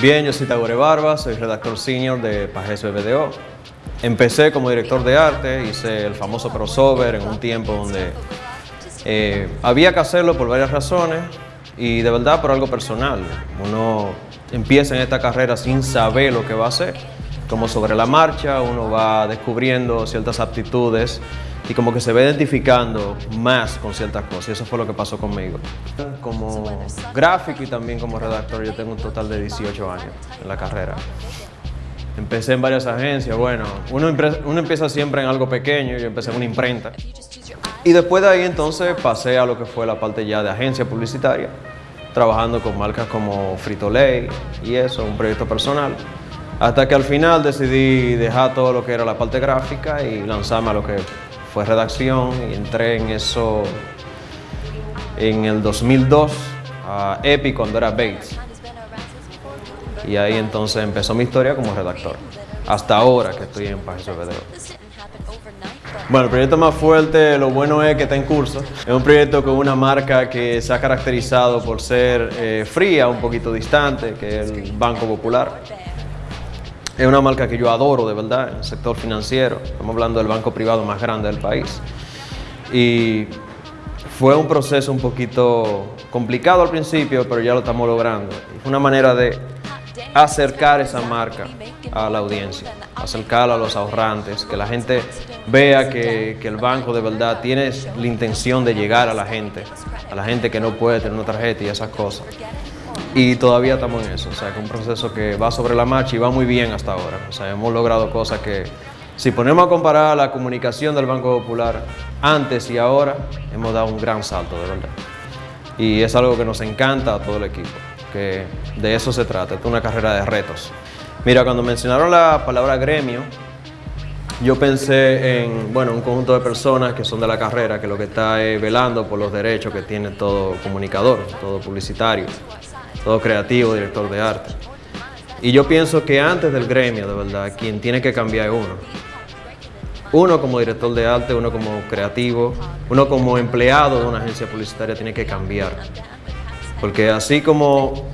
Bien, yo soy Tagore Barba, soy redactor senior de Pajes BBDO. Empecé como director de arte, hice el famoso crossover en un tiempo donde eh, había que hacerlo por varias razones y de verdad por algo personal. Uno empieza en esta carrera sin saber lo que va a hacer. Como sobre la marcha uno va descubriendo ciertas aptitudes y como que se va identificando más con ciertas cosas y eso fue lo que pasó conmigo. Como gráfico y también como redactor yo tengo un total de 18 años en la carrera. Empecé en varias agencias, bueno, uno, uno empieza siempre en algo pequeño, yo empecé en una imprenta. Y después de ahí entonces pasé a lo que fue la parte ya de agencia publicitaria, trabajando con marcas como Frito-Lay y eso, un proyecto personal. Hasta que al final decidí dejar todo lo que era la parte gráfica y lanzarme a lo que fue redacción y entré en eso en el 2002 a Epic cuando era Bates. Y ahí entonces empezó mi historia como redactor. Hasta ahora que estoy en Páginas BDO. Bueno, el proyecto más fuerte, lo bueno es que está en curso. Es un proyecto con una marca que se ha caracterizado por ser eh, fría, un poquito distante, que es el Banco Popular. Es una marca que yo adoro de verdad en el sector financiero. Estamos hablando del banco privado más grande del país. Y fue un proceso un poquito complicado al principio, pero ya lo estamos logrando. Fue una manera de acercar esa marca a la audiencia, acercarla a los ahorrantes, que la gente vea que, que, el banco de verdad tiene la intención de llegar a la gente, a la gente que no puede tener una tarjeta y esas cosas. Y todavía estamos en eso, o sea, es un proceso que va sobre la marcha y va muy bien hasta ahora. O sea, hemos logrado cosas que, si ponemos a comparar la comunicación del Banco Popular antes y ahora, hemos dado un gran salto, de verdad. Y es algo que nos encanta a todo el equipo, que de eso se trata, es una carrera de retos. Mira, cuando mencionaron la palabra gremio, yo pensé en bueno, un conjunto de personas que son de la carrera, que lo que está es velando por los derechos que tiene todo comunicador, todo publicitario, todo creativo, director de arte. Y yo pienso que antes del gremio, de verdad, quien tiene que cambiar es uno. Uno como director de arte, uno como creativo, uno como empleado de una agencia publicitaria tiene que cambiar. Porque así como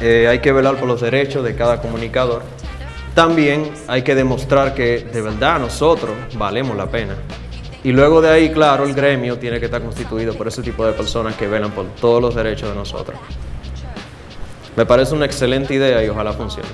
eh, hay que velar por los derechos de cada comunicador, también hay que demostrar que de verdad nosotros valemos la pena. Y luego de ahí, claro, el gremio tiene que estar constituido por ese tipo de personas que velan por todos los derechos de nosotros. Me parece una excelente idea y ojalá funcione.